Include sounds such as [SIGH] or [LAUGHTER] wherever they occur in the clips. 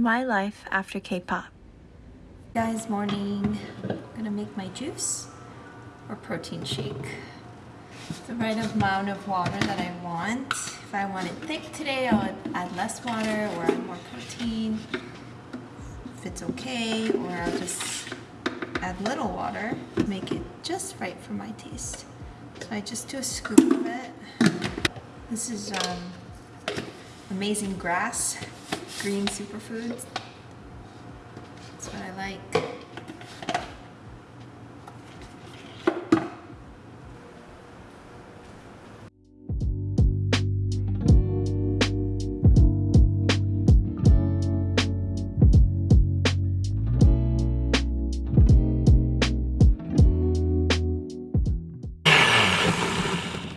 My life after K-pop. Guys, morning. I'm gonna make my juice or protein shake. The right amount of water that I want. If I want it thick today, I'll add less water or add more protein. If it's okay, or I'll just add little water, make it just right for my taste. So I just do a scoop of it. This is um, amazing grass, green superfoods. That's what I like.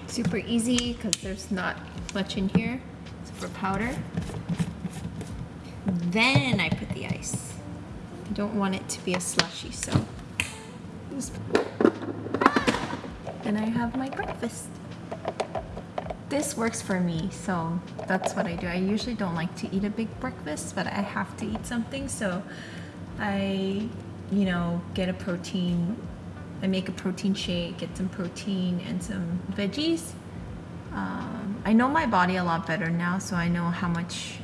Super easy because there's not much in here. It's for powder. Then I put the ice. I don't want it to be a slushy, so. Then I have my breakfast. This works for me, so that's what I do. I usually don't like to eat a big breakfast, but I have to eat something, so I, you know, get a protein I make a protein shake, get some protein and some veggies. Um, I know my body a lot better now, so I know how much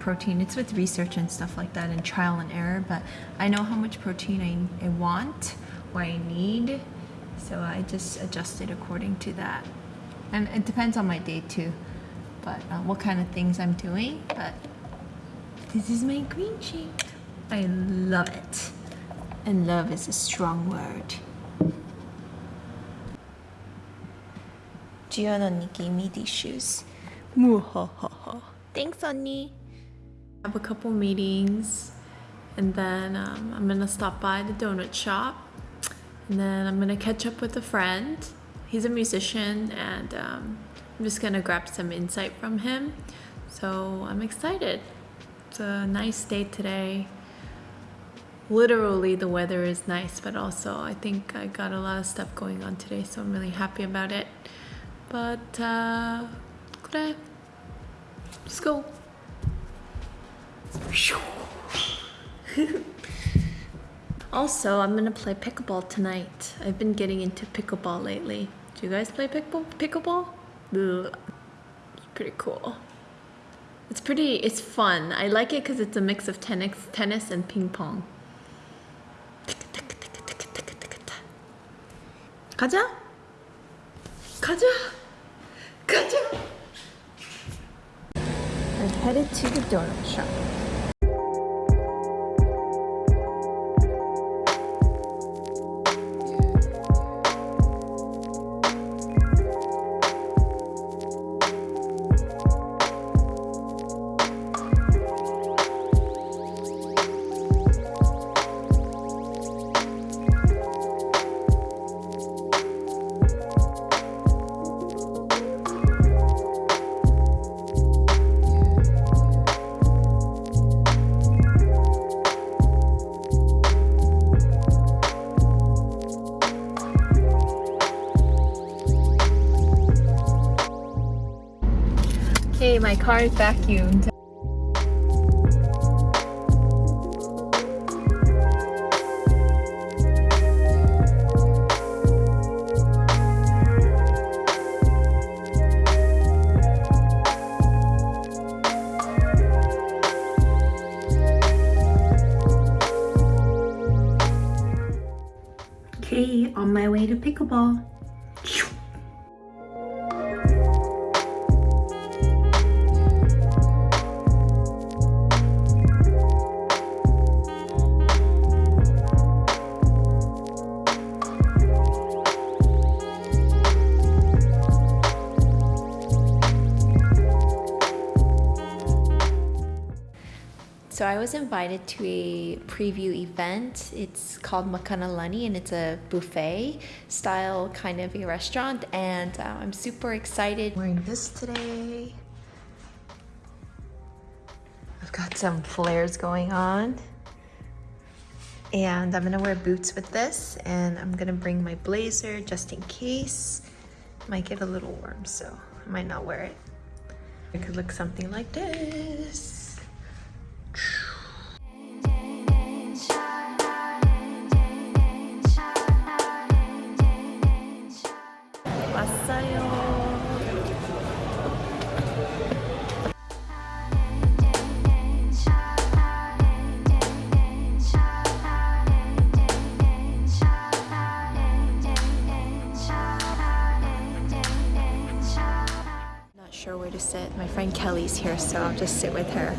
protein, it's with research and stuff like that and trial and error, but I know how much protein I, I want, what I need, so I just adjust it according to that. And it depends on my day too, but uh, what kind of things I'm doing, but this is my green shake. I love it. And love is a strong word. Jiyeon 언니 gave me these shoes. Thanks, 언니. Have a couple meetings and then um, I'm gonna stop by the donut shop and then I'm gonna catch up with a friend. He's a musician and um, I'm just gonna grab some insight from him. So I'm excited. It's a nice day today. Literally the weather is nice but also I think I got a lot of stuff going on today so I'm really happy about it. But uh, 그래. Let's go. [LAUGHS] also, I'm gonna play pickleball tonight. I've been getting into pickleball lately. Do you guys play pickle pickleball? Ugh. It's pretty cool. It's pretty, it's fun. I like it because it's a mix of tennis, tennis and ping pong. 가자! 가자! 가자! I'm headed to the donut shop. My car is vacuumed. So I was invited to a preview event. It's called Makanalani and it's a buffet style kind of a restaurant and uh, I'm super excited. Wearing this today. I've got some flares going on. And I'm gonna wear boots with this and I'm gonna bring my blazer just in case. Might get a little warm, so I might not wear it. It could look something like this. Sit. My friend Kelly's here, so I'll just sit with her.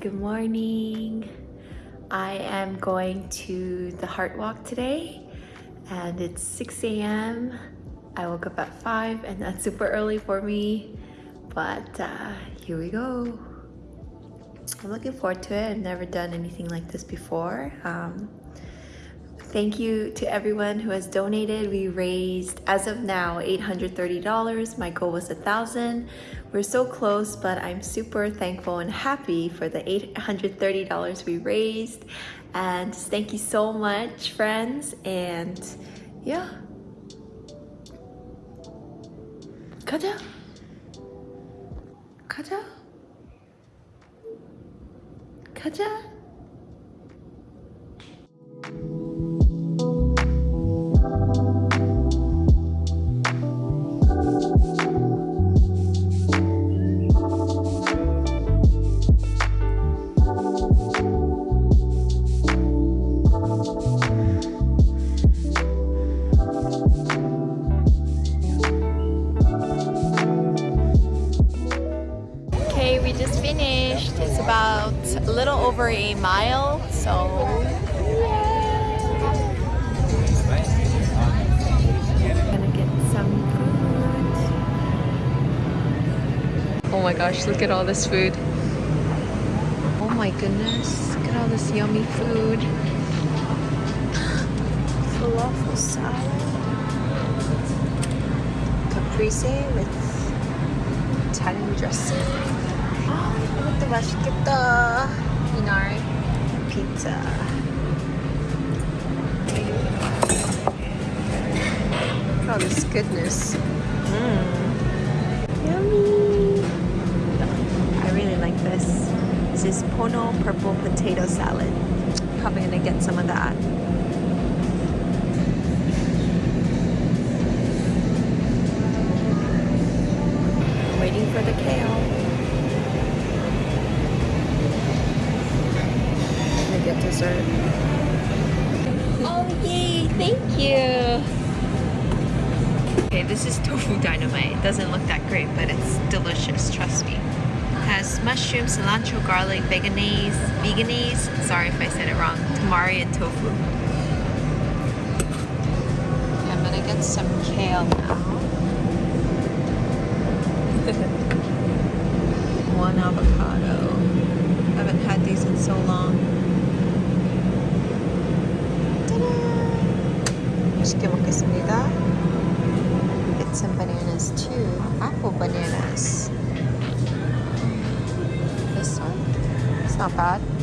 Good morning. I am going to the Heart Walk today and it's 6 a.m. I woke up at 5 and that's super early for me, but uh, here we go. I'm looking forward to it. I've never done anything like this before. Um, Thank you to everyone who has donated. We raised, as of now, $830. My goal was a 1000 We're so close, but I'm super thankful and happy for the $830 we raised. And thank you so much, friends. And yeah. 가자. 가자. 가자. so gonna get some food. Oh my gosh, look at all this food. Oh my goodness, look at all this yummy food. Falafel salad. Caprese with Italian dressing. 아, 이것도 맛있겠다. 이날 pizza. Look at all this goodness. Mmm. Yummy. I really like this. This is Pono purple potato salad. Probably gonna get some of that. Waiting for the kale. Dessert. Oh yay! Thank you. Okay, this is tofu dynamite. It doesn't look that great, but it's delicious. Trust me. It has mushroom, cilantro, garlic, veganese, veganese. Sorry if I said it wrong. Tamari and tofu. I'm gonna get some kale now. [LAUGHS] One avocado. I Haven't had these in so long. Not bad.